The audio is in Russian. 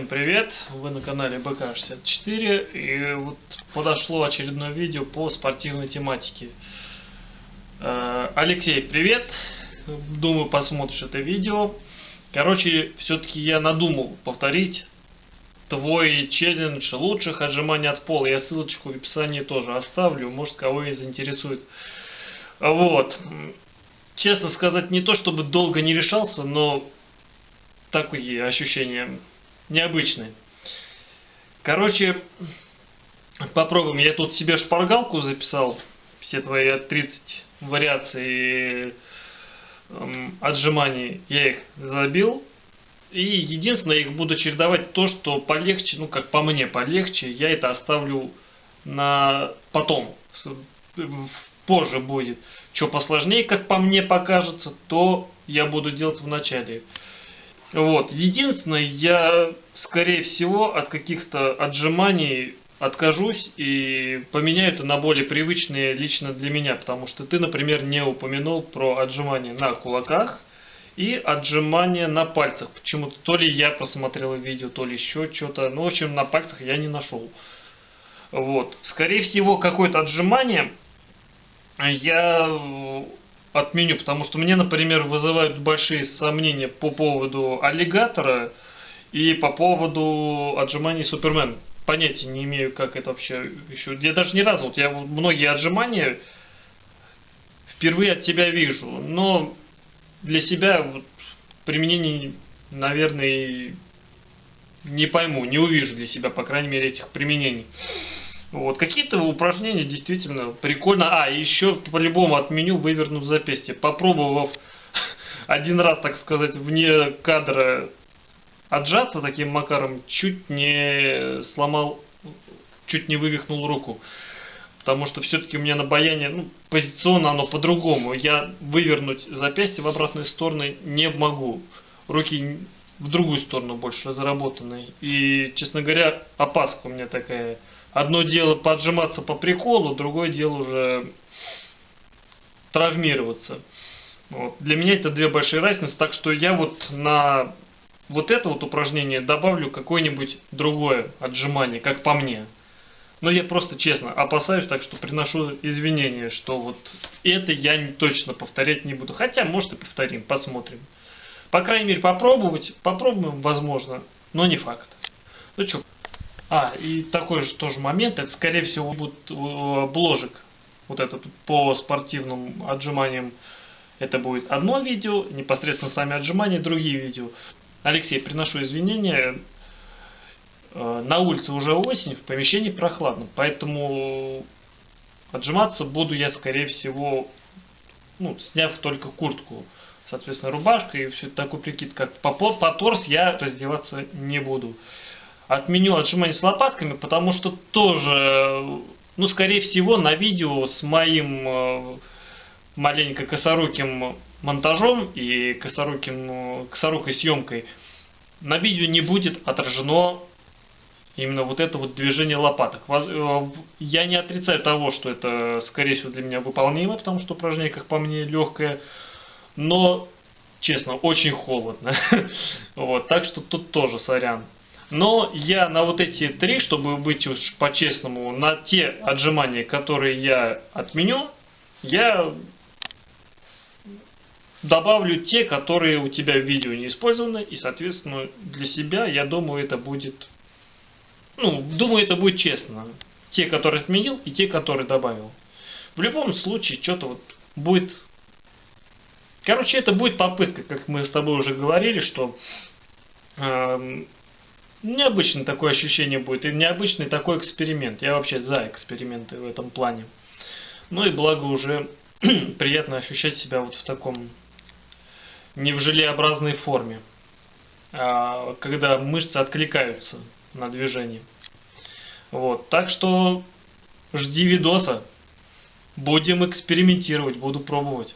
Всем привет! Вы на канале БК64 и вот подошло очередное видео по спортивной тематике. Э, Алексей, привет! Думаю, посмотришь это видео. Короче, все-таки я надумал повторить твой челлендж лучших отжиманий от пола. Я ссылочку в описании тоже оставлю, может кого и заинтересует. Вот. Честно сказать, не то чтобы долго не решался, но такие ощущения необычные. Короче, попробуем. Я тут себе шпаргалку записал. Все твои 30 вариаций эм, отжиманий я их забил. И единственное, их буду чередовать то, что полегче, ну как по мне полегче, я это оставлю на потом, позже будет. Что посложнее, как по мне покажется, то я буду делать в начале. Вот. Единственное, я, скорее всего, от каких-то отжиманий откажусь и поменяю это на более привычные лично для меня, потому что ты, например, не упомянул про отжимания на кулаках и отжимания на пальцах. Почему-то то ли я просмотрел видео, то ли еще что-то. Ну, в общем, на пальцах я не нашел. Вот. Скорее всего, какое-то отжимание я отменю, потому что мне, например, вызывают большие сомнения по поводу аллигатора и по поводу отжиманий Супермен. Понятия не имею, как это вообще еще. Я даже ни разу, вот я многие отжимания впервые от тебя вижу, но для себя вот, применений, наверное, не пойму, не увижу для себя, по крайней мере, этих применений. Вот. Какие-то упражнения действительно прикольно. А, еще по-любому отменю, вывернув запястье. Попробовав один раз, так сказать, вне кадра отжаться таким макаром, чуть не сломал, чуть не вывихнул руку. Потому что все-таки у меня на баяне, ну, позиционно оно по-другому. Я вывернуть запястье в обратную сторону не могу. Руки в другую сторону больше разработанной. И, честно говоря, опаска у меня такая. Одно дело поджиматься по приколу, другое дело уже травмироваться. Вот. Для меня это две большие разницы, так что я вот на вот это вот упражнение добавлю какое-нибудь другое отжимание, как по мне. Но я просто честно опасаюсь, так что приношу извинения, что вот это я точно повторять не буду. Хотя, может и повторим, посмотрим. По крайней мере, попробовать. Попробуем, возможно, но не факт. Ну что. А, и такой же тоже момент. Это, скорее всего, будет э, бложек. Вот этот по спортивным отжиманиям. Это будет одно видео, непосредственно сами отжимания, другие видео. Алексей, приношу извинения. Э, на улице уже осень, в помещении прохладно, поэтому отжиматься буду я, скорее всего, ну, сняв только куртку соответственно, рубашка и все такой прикид, как по, по торс я раздеваться не буду. Отменю отжимание с лопатками, потому что тоже, ну, скорее всего, на видео с моим э, маленько косоруким монтажом и косоруким, косорукой съемкой на видео не будет отражено именно вот это вот движение лопаток. Э, я не отрицаю того, что это, скорее всего, для меня выполнимо, потому что упражнение, как по мне, легкое но, честно, очень холодно. вот, так что тут тоже сорян. Но я на вот эти три, чтобы быть уж по-честному, на те отжимания, которые я отменю, я добавлю те, которые у тебя в видео не использованы. И, соответственно, для себя, я думаю, это будет... Ну, думаю, это будет честно. Те, которые отменил, и те, которые добавил. В любом случае, что-то вот будет Короче, это будет попытка, как мы с тобой уже говорили, что э, необычное такое ощущение будет, и необычный такой эксперимент. Я вообще за эксперименты в этом плане. Ну и благо уже приятно ощущать себя вот в таком не в желеобразной форме, а когда мышцы откликаются на движение. Вот, так что жди видоса. Будем экспериментировать, буду пробовать.